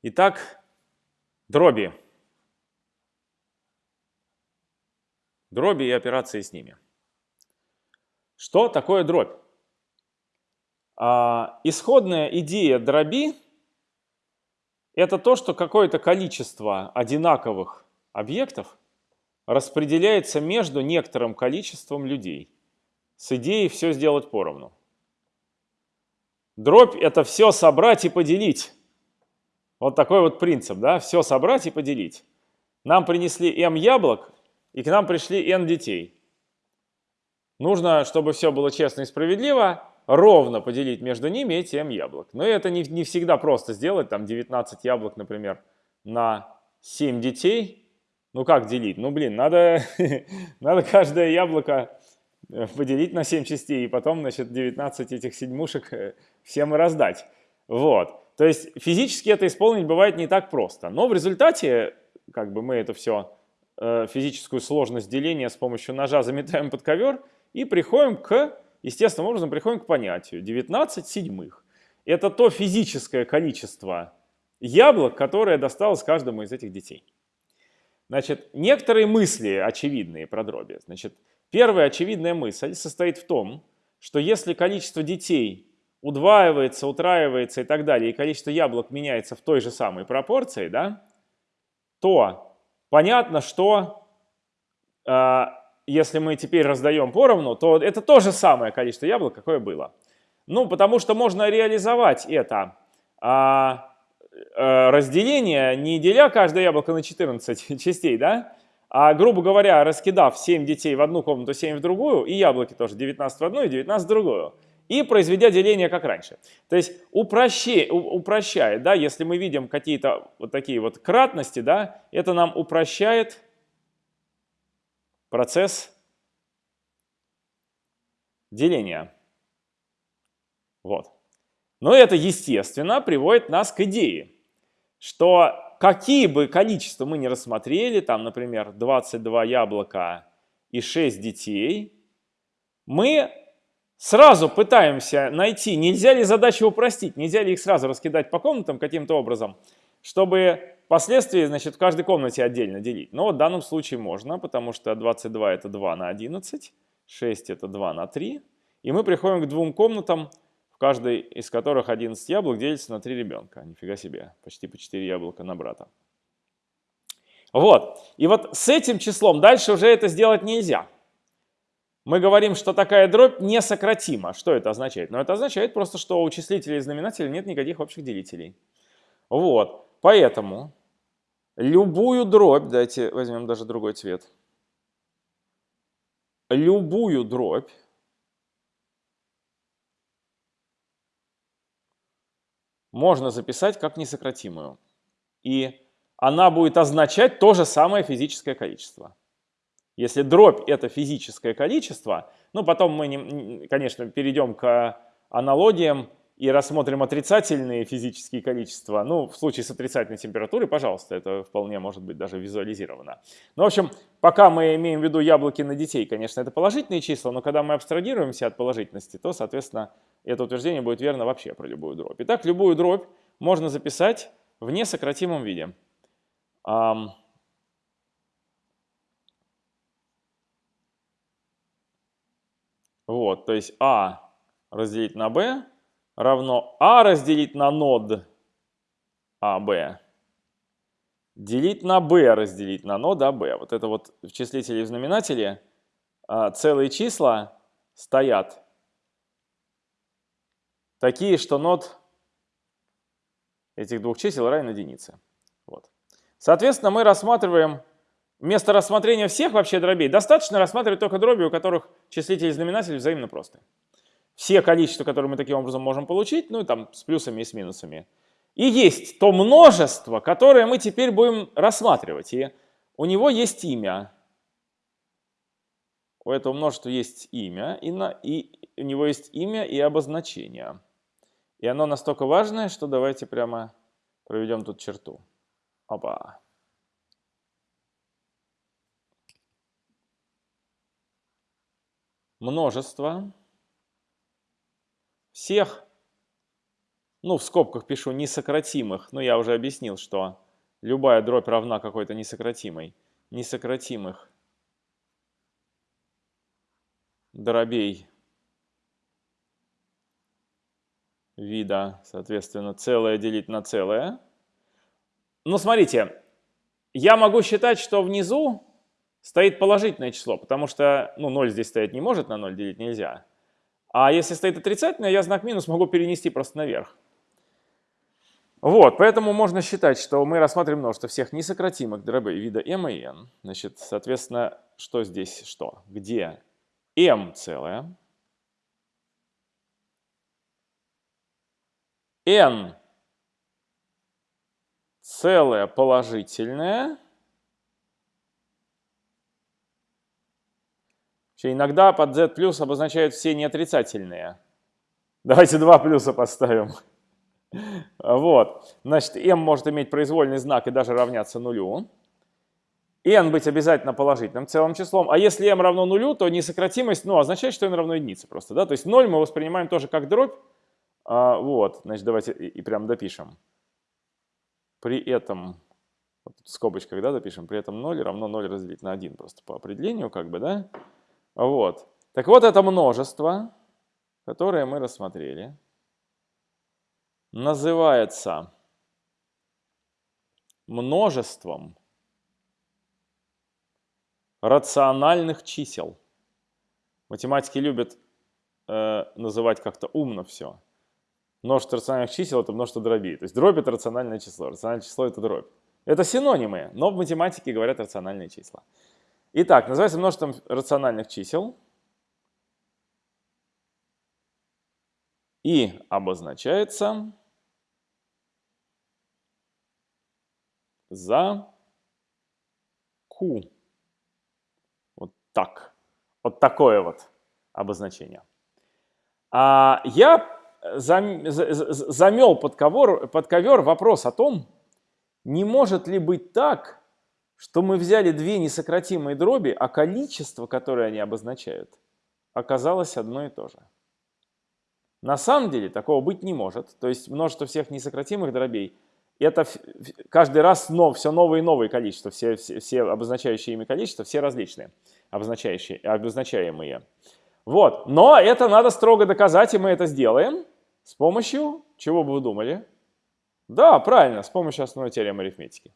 Итак, дроби. Дроби и операции с ними. Что такое дробь? А, исходная идея дроби – это то, что какое-то количество одинаковых объектов распределяется между некоторым количеством людей с идеей все сделать поровну. Дробь – это все собрать и поделить. Вот такой вот принцип, да, все собрать и поделить. Нам принесли m яблок, и к нам пришли n детей. Нужно, чтобы все было честно и справедливо, ровно поделить между ними эти m яблок. Но это не, не всегда просто сделать, там 19 яблок, например, на 7 детей. Ну как делить? Ну блин, надо, надо каждое яблоко э, поделить на 7 частей, и потом, значит, 19 этих седьмушек э, всем и раздать. Вот. То есть физически это исполнить бывает не так просто. Но в результате, как бы мы это все, э, физическую сложность деления с помощью ножа заметаем под ковер и приходим к, естественным образом, приходим к понятию 19 седьмых. Это то физическое количество яблок, которое досталось каждому из этих детей. Значит, некоторые мысли очевидные про дроби. Значит, первая очевидная мысль состоит в том, что если количество детей удваивается, утраивается и так далее, и количество яблок меняется в той же самой пропорции, да, то понятно, что э, если мы теперь раздаем поровну, то это то же самое количество яблок, какое было. Ну, потому что можно реализовать это э, разделение, не деля каждое яблоко на 14 частей, да, а, грубо говоря, раскидав 7 детей в одну комнату, 7 в другую, и яблоки тоже 19 в одну и 19 в другую и произведя деление как раньше. То есть упрощая, упрощает, да, если мы видим какие-то вот такие вот кратности, да, это нам упрощает процесс деления. Вот. Но это, естественно, приводит нас к идее, что какие бы количества мы не рассмотрели, там, например, 22 яблока и 6 детей, мы сразу пытаемся найти, нельзя ли задачи упростить, нельзя ли их сразу раскидать по комнатам каким-то образом, чтобы последствия, значит, в каждой комнате отдельно делить. Но в данном случае можно, потому что 22 это 2 на 11, 6 это 2 на 3, и мы приходим к двум комнатам, в каждой из которых 11 яблок делится на 3 ребенка. Нифига себе, почти по 4 яблока на брата. Вот, и вот с этим числом дальше уже это сделать нельзя мы говорим, что такая дробь несократима. Что это означает? Ну, это означает просто, что у числителя и знаменателя нет никаких общих делителей. Вот, поэтому любую дробь, давайте возьмем даже другой цвет, любую дробь можно записать как несократимую. И она будет означать то же самое физическое количество. Если дробь это физическое количество, ну потом мы, не, конечно, перейдем к аналогиям и рассмотрим отрицательные физические количества. Ну, в случае с отрицательной температурой, пожалуйста, это вполне может быть даже визуализировано. Ну, в общем, пока мы имеем в виду яблоки на детей, конечно, это положительные числа, но когда мы абстрагируемся от положительности, то, соответственно, это утверждение будет верно вообще про любую дробь. Итак, любую дробь можно записать в несократимом виде. Вот, то есть А разделить на Б равно А разделить на нод АБ. Делить на B разделить на нод АБ. Вот это вот в числителе и в знаменателе а, целые числа стоят такие, что нод этих двух чисел равен единице. Вот. Соответственно, мы рассматриваем Вместо рассмотрения всех вообще дробей достаточно рассматривать только дроби, у которых числитель и знаменатель взаимно просты. Все количества, которые мы таким образом можем получить, ну и там с плюсами и с минусами. И есть то множество, которое мы теперь будем рассматривать. И у него есть имя. У этого множества есть имя, и, на, и у него есть имя и обозначение. И оно настолько важное, что давайте прямо проведем тут черту. Опа. Множество всех ну, в скобках пишу несократимых, но я уже объяснил, что любая дробь равна какой-то несократимой, несократимых дробей вида, соответственно, целое делить на целое. Ну, смотрите, я могу считать, что внизу стоит положительное число, потому что ну, 0 здесь стоять не может, на 0 делить нельзя. А если стоит отрицательное, я знак минус могу перенести просто наверх. Вот, поэтому можно считать, что мы рассматриваем множество всех несократимых дробей вида m и n. Значит, соответственно, что здесь что? Где m целое, n целое положительное, Иногда под z плюс обозначают все неотрицательные. Давайте два плюса поставим. Вот. Значит, m может иметь произвольный знак и даже равняться нулю. n быть обязательно положительным целым числом. А если m равно нулю, то несократимость ну, означает, что n равно единице просто. Да? То есть 0 мы воспринимаем тоже как дробь. А, вот, значит, давайте и, и прям допишем. При этом, вот в скобочках, да, допишем, при этом 0 равно 0 разделить на 1 просто по определению, как бы, да. Вот. Так вот, это множество, которое мы рассмотрели называется множеством рациональных чисел. Математики любят э, называть как-то умно все. Множество рациональных чисел – это множество дробей. То есть дробь – это рациональное число, рациональное число – это дробь. Это синонимы, но в математике говорят рациональные числа. Итак, называется множеством рациональных чисел и обозначается за Q. Вот так. Вот такое вот обозначение. А я замел под ковер, под ковер вопрос о том, не может ли быть так, что мы взяли две несократимые дроби, а количество, которое они обозначают, оказалось одно и то же. На самом деле такого быть не может. То есть множество всех несократимых дробей – это каждый раз но, все новые и новые количества, все, все, все обозначающие ими количества, все различные, обозначающие, обозначаемые. Вот, но это надо строго доказать, и мы это сделаем с помощью, чего бы вы думали? Да, правильно, с помощью основной теоремы арифметики.